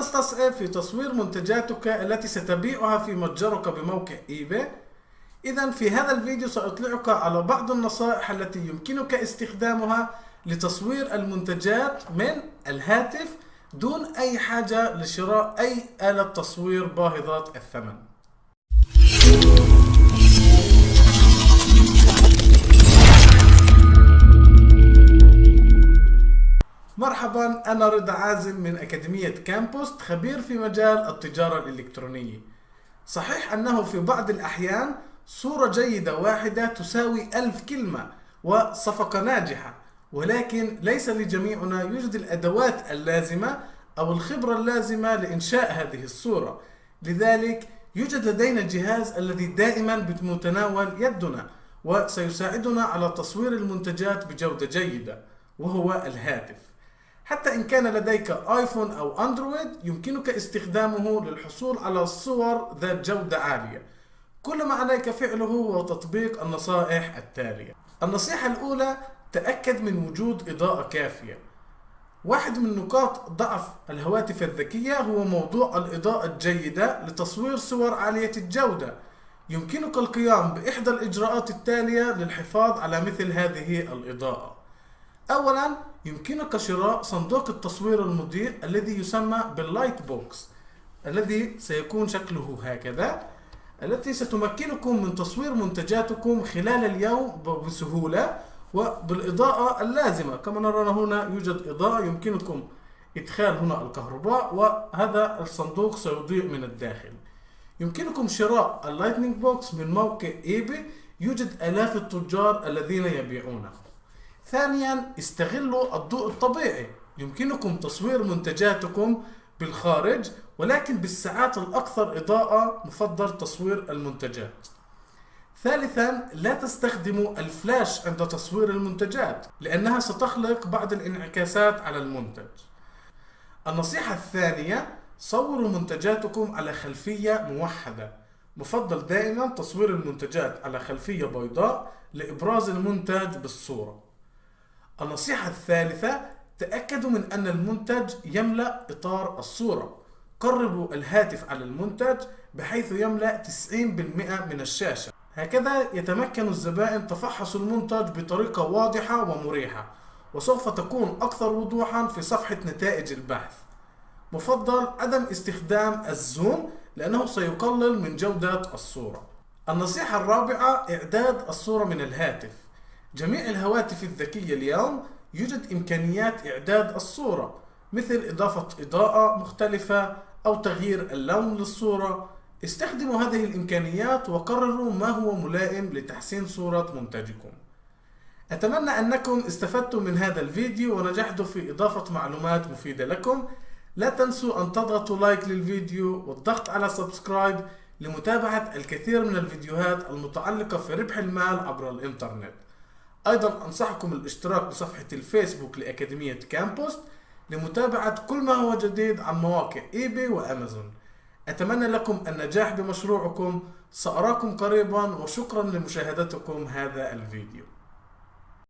تستصعب في تصوير منتجاتك التي ستبيعها في متجرك بموقع إيباي. إذا في هذا الفيديو سأطلعك على بعض النصائح التي يمكنك استخدامها لتصوير المنتجات من الهاتف دون أي حاجة لشراء أي آلة تصوير باهظة الثمن. مرحبا أنا رضا عازم من أكاديمية كامبوست خبير في مجال التجارة الإلكترونية. صحيح أنه في بعض الأحيان صورة جيدة واحدة تساوي ألف كلمة وصفقة ناجحة ولكن ليس لجميعنا يوجد الأدوات اللازمة أو الخبرة اللازمة لإنشاء هذه الصورة. لذلك يوجد لدينا الجهاز الذي دائما بمتناول يدنا وسيساعدنا على تصوير المنتجات بجودة جيدة وهو الهاتف. حتى إن كان لديك آيفون أو أندرويد يمكنك استخدامه للحصول على صور ذات جودة عالية. كل ما عليك فعله هو تطبيق النصائح التالية. النصيحة الأولى تأكد من وجود إضاءة كافية. واحد من نقاط ضعف الهواتف الذكية هو موضوع الإضاءة الجيدة لتصوير صور عالية الجودة. يمكنك القيام بإحدى الإجراءات التالية للحفاظ على مثل هذه الإضاءة. أولا يمكنك شراء صندوق التصوير المضيء الذي يسمى بال light box الذي سيكون شكله هكذا التي ستمكنكم من تصوير منتجاتكم خلال اليوم بسهولة وبالإضاءة اللازمة. كما نرى هنا يوجد إضاءة يمكنكم إدخال هنا الكهرباء وهذا الصندوق سيضيء من الداخل. يمكنكم شراء ال lighting box من موقع eBay. يوجد آلاف التجار الذين يبيعونه. ثانيا استغلوا الضوء الطبيعي. يمكنكم تصوير منتجاتكم بالخارج ولكن بالساعات الأكثر إضاءة مفضل تصوير المنتجات. ثالثا لا تستخدموا الفلاش عند تصوير المنتجات لأنها ستخلق بعض الانعكاسات على المنتج. النصيحة الثانية صوروا منتجاتكم على خلفية موحدة. مفضل دائما تصوير المنتجات على خلفية بيضاء لإبراز المنتج بالصورة. النصيحة الثالثة تأكدوا من أن المنتج يملأ إطار الصورة. قربوا الهاتف على المنتج بحيث يملأ 90% من الشاشة. هكذا يتمكن الزبائن تفحص المنتج بطريقة واضحة ومريحة وسوف تكون أكثر وضوحا في صفحة نتائج البحث. مفضل عدم استخدام الزوم لأنه سيقلل من جودة الصورة. النصيحة الرابعة إعداد الصورة من الهاتف. جميع الهواتف الذكية اليوم يوجد إمكانيات إعداد الصورة مثل إضافة إضاءة مختلفة أو تغيير اللون للصورة. استخدموا هذه الإمكانيات وقرروا ما هو ملائم لتحسين صورة منتجكم. أتمنى أنكم استفدتم من هذا الفيديو ونجحتوا في إضافة معلومات مفيدة لكم. لا تنسوا أن تضغطوا like للفيديو والضغط على subscribe لمتابعة الكثير من الفيديوهات المتعلقة في ربح المال عبر الإنترنت. أيضا أنصحكم الاشتراك بصفحة الفيسبوك لأكاديمية كامبوست لمتابعة كل ما هو جديد عن مواقع eBay وأمازون. أتمنى لكم النجاح بمشروعكم سأراكم قريبا وشكرا لمشاهدتكم هذا الفيديو.